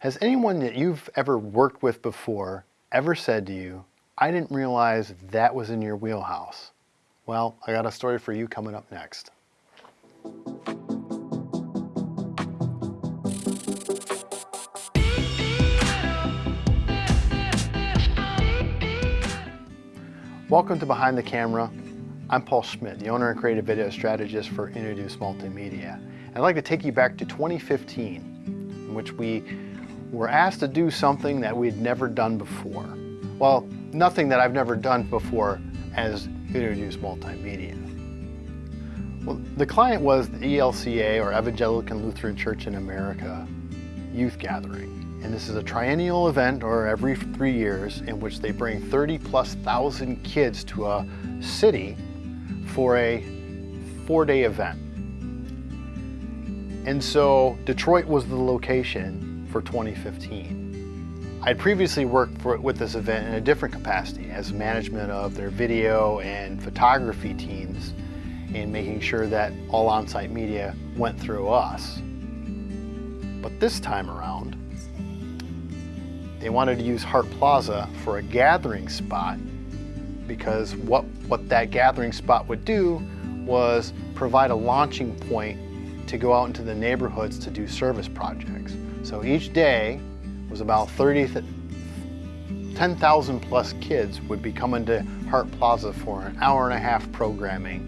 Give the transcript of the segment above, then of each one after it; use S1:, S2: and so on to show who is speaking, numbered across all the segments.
S1: Has anyone that you've ever worked with before ever said to you, I didn't realize that was in your wheelhouse? Well, I got a story for you coming up next. Welcome to Behind the Camera. I'm Paul Schmidt, the owner and creative video strategist for Introduce Multimedia. I'd like to take you back to 2015, in which we were asked to do something that we'd never done before. Well, nothing that I've never done before as Introduce Multimedia. Well, the client was the ELCA, or Evangelical Lutheran Church in America, youth gathering. And this is a triennial event, or every three years, in which they bring 30 plus thousand kids to a city for a four-day event. And so Detroit was the location for 2015. I had previously worked for, with this event in a different capacity as management of their video and photography teams and making sure that all on-site media went through us. But this time around, they wanted to use Hart Plaza for a gathering spot because what, what that gathering spot would do was provide a launching point to go out into the neighborhoods to do service projects. So each day was about 30, 10,000 plus kids would be coming to Hart Plaza for an hour and a half programming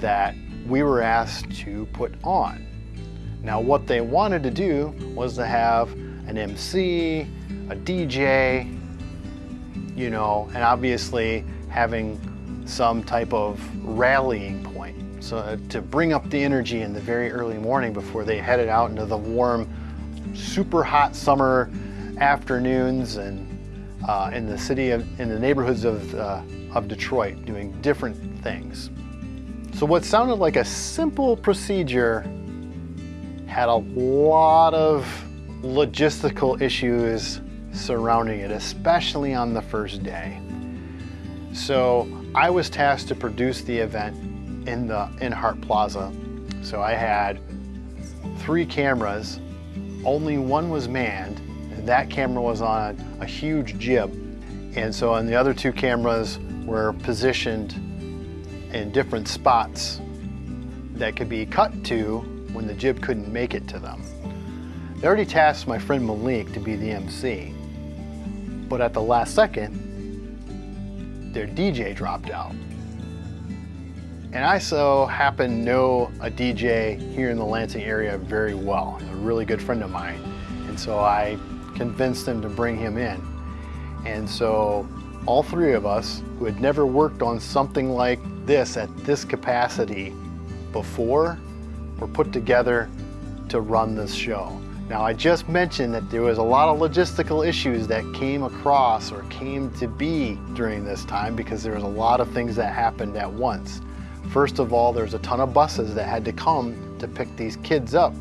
S1: that we were asked to put on. Now what they wanted to do was to have an MC, a DJ, you know, and obviously having some type of rallying point. So uh, to bring up the energy in the very early morning before they headed out into the warm super hot summer afternoons and uh, in the city of, in the neighborhoods of, uh, of Detroit doing different things. So what sounded like a simple procedure had a lot of logistical issues surrounding it, especially on the first day. So I was tasked to produce the event in, the, in Hart Plaza. So I had three cameras only one was manned, and that camera was on a huge jib. And so on the other two cameras were positioned in different spots that could be cut to when the jib couldn't make it to them. They already tasked my friend Malik to be the MC, but at the last second, their DJ dropped out. And I so happen know a DJ here in the Lansing area very well, a really good friend of mine. And so I convinced him to bring him in. And so all three of us who had never worked on something like this at this capacity before were put together to run this show. Now I just mentioned that there was a lot of logistical issues that came across or came to be during this time because there was a lot of things that happened at once. First of all, there's a ton of buses that had to come to pick these kids up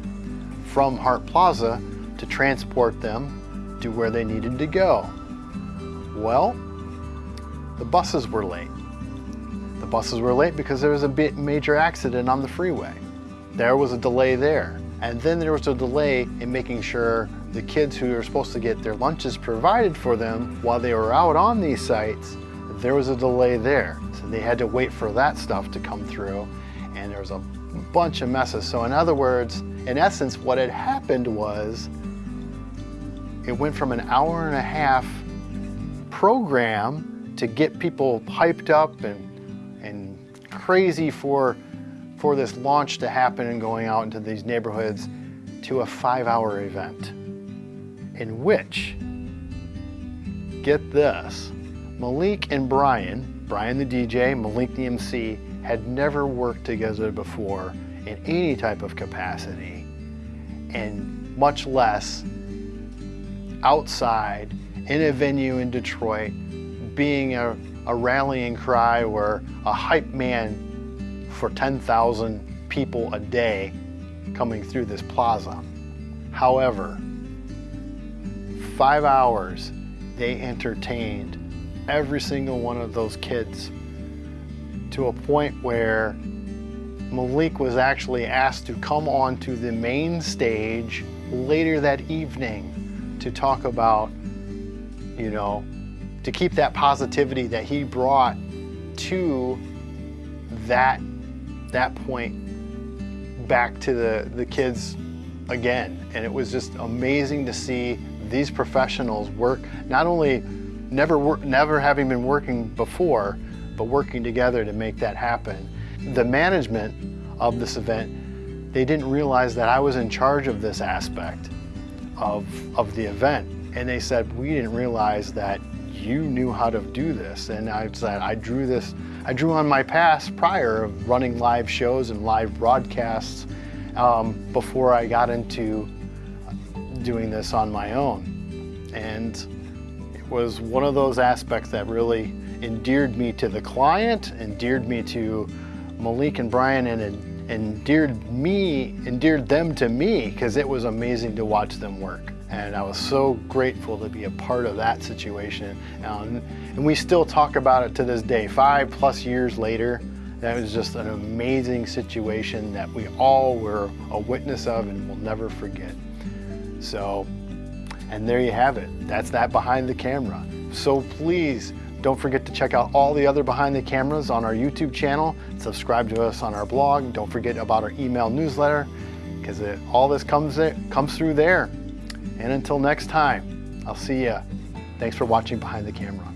S1: from Hart Plaza to transport them to where they needed to go. Well, the buses were late. The buses were late because there was a major accident on the freeway. There was a delay there. And then there was a delay in making sure the kids who were supposed to get their lunches provided for them while they were out on these sites, there was a delay there. So they had to wait for that stuff to come through and there was a bunch of messes. So in other words, in essence, what had happened was it went from an hour and a half program to get people hyped up and, and crazy for, for this launch to happen and going out into these neighborhoods to a five hour event in which, get this, Malik and Brian Brian the DJ, Malik the MC, had never worked together before in any type of capacity, and much less outside in a venue in Detroit, being a, a rallying cry or a hype man for 10,000 people a day coming through this plaza. However, five hours they entertained every single one of those kids to a point where Malik was actually asked to come onto the main stage later that evening to talk about, you know, to keep that positivity that he brought to that that point back to the, the kids again. And it was just amazing to see these professionals work, not only never, wor- never having been working before, but working together to make that happen. The management of this event, they didn't realize that I was in charge of this aspect of, of the event. And they said, we didn't realize that you knew how to do this. And I said, I drew this, I drew on my past prior of running live shows and live broadcasts um, before I got into doing this on my own. And was one of those aspects that really endeared me to the client, endeared me to Malik and Brian, and endeared me, endeared them to me, because it was amazing to watch them work. And I was so grateful to be a part of that situation. Um, and we still talk about it to this day, five plus years later. That was just an amazing situation that we all were a witness of and will never forget. So, and there you have it. That's that behind the camera. So please don't forget to check out all the other behind the cameras on our YouTube channel. Subscribe to us on our blog. Don't forget about our email newsletter because all this comes, comes through there. And until next time, I'll see you. Thanks for watching Behind the Camera.